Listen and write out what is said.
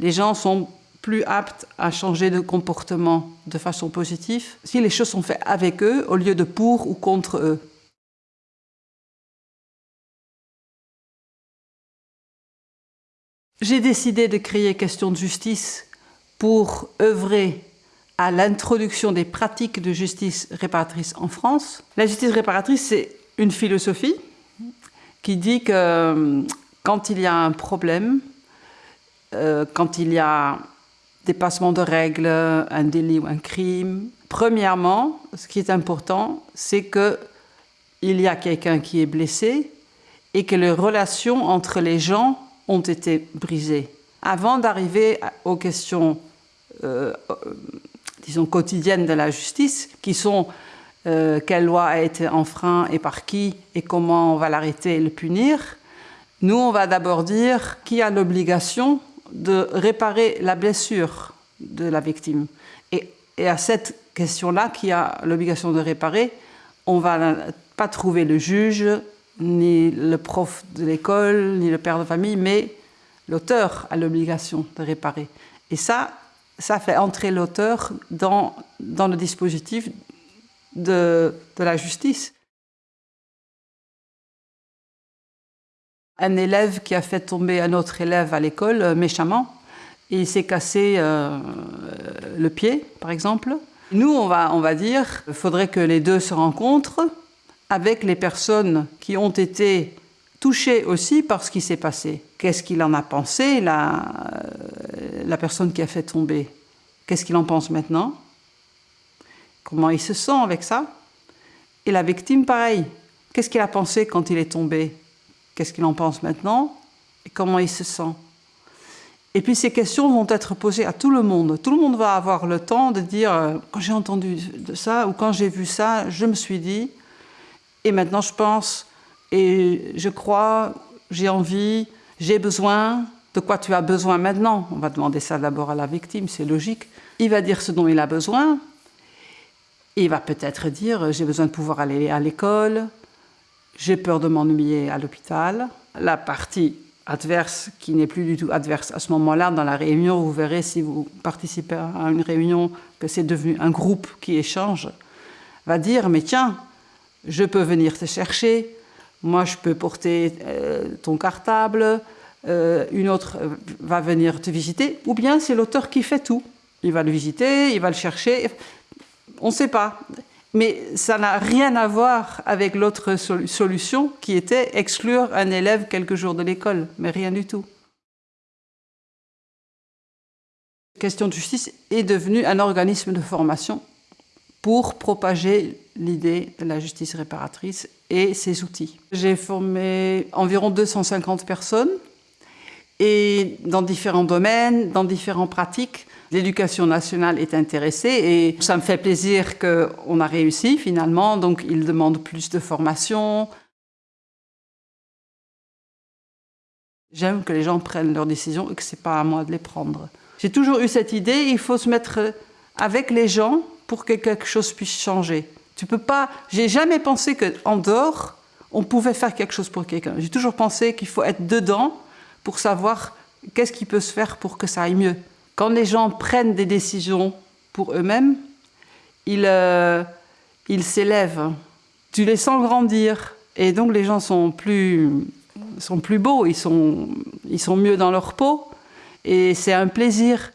les gens sont plus aptes à changer de comportement de façon positive si les choses sont faites avec eux au lieu de pour ou contre eux. J'ai décidé de créer Question de justice pour œuvrer à l'introduction des pratiques de justice réparatrice en France. La justice réparatrice, c'est une philosophie qui dit que euh, quand il y a un problème, euh, quand il y a dépassement de règles, un délit ou un crime, premièrement, ce qui est important, c'est que il y a quelqu'un qui est blessé et que les relations entre les gens ont été brisées. Avant d'arriver aux questions, euh, euh, disons, quotidiennes de la justice, qui sont quelle loi a été enfreint et par qui, et comment on va l'arrêter et le punir, nous, on va d'abord dire qui a l'obligation de réparer la blessure de la victime. Et, à cette question-là, qui a l'obligation de réparer, on ne va pas trouver le juge, ni le prof de l'école, ni le père de famille, mais l'auteur a l'obligation de réparer. Et ça, ça fait entrer l'auteur dans, dans le dispositif de, de la justice. Un élève qui a fait tomber un autre élève à l'école euh, méchamment, et il s'est cassé euh, le pied, par exemple. Nous, on va, on va dire, il faudrait que les deux se rencontrent, avec les personnes qui ont été touchées aussi par ce qui s'est passé. Qu'est-ce qu'il en a pensé, la, euh, la personne qui a fait tomber? Qu'est-ce qu'il en pense maintenant? Comment il se sent avec ça? Et la victime, pareil. Qu'est-ce qu'il a pensé quand il est tombé? Qu'est-ce qu'il en pense maintenant Et comment il se sent Et puis ces questions vont être posées à tout le monde. Tout le monde va avoir le temps de dire euh, quand j'ai entendu de ça ou quand j'ai vu ça, je me suis dit et maintenant je pense, et je crois, j'ai envie, j'ai besoin, de quoi tu as besoin maintenant? On va demander ça d'abord à la victime, c'est logique. Il va dire ce dont il a besoin. Il va peut-être dire j'ai besoin de pouvoir aller à l'école, j'ai peur de m'ennuyer à l'hôpital. La partie adverse, qui n'est plus du tout adverse à ce moment-là, dans la réunion, vous verrez si vous participez à une réunion que c'est devenu un groupe qui échange, va dire mais tiens, je peux venir te chercher, moi je peux porter euh, ton cartable, euh, une autre va venir te visiter, ou bien c'est l'auteur qui fait tout. Il va le visiter, il va le chercher, on ne sait pas. Mais ça n'a rien à voir avec l'autre solution qui était exclure un élève quelques jours de l'école, mais rien du tout. La question de justice est devenue un organisme de formation pour propager l'idée de la justice réparatrice et ses outils. J'ai formé environ 250 personnes et dans différents domaines, dans différentes pratiques. L'éducation nationale est intéressée et ça me fait plaisir qu'on a réussi finalement, donc ils demandent plus de formation. J'aime que les gens prennent leurs décisions et que ce n'est pas à moi de les prendre. J'ai toujours eu cette idée, il faut se mettre avec les gens pour que quelque chose puisse changer. Tu peux pas. J'ai jamais pensé qu'en dehors, on pouvait faire quelque chose pour quelqu'un. J'ai toujours pensé qu'il faut être dedans pour savoir qu'est-ce qui peut se faire pour que ça aille mieux. Quand les gens prennent des décisions pour eux-mêmes, ils euh, s'élèvent. Tu les sens grandir. Et donc les gens sont plus, sont plus beaux, ils sont, ils sont mieux dans leur peau. Et c'est un plaisir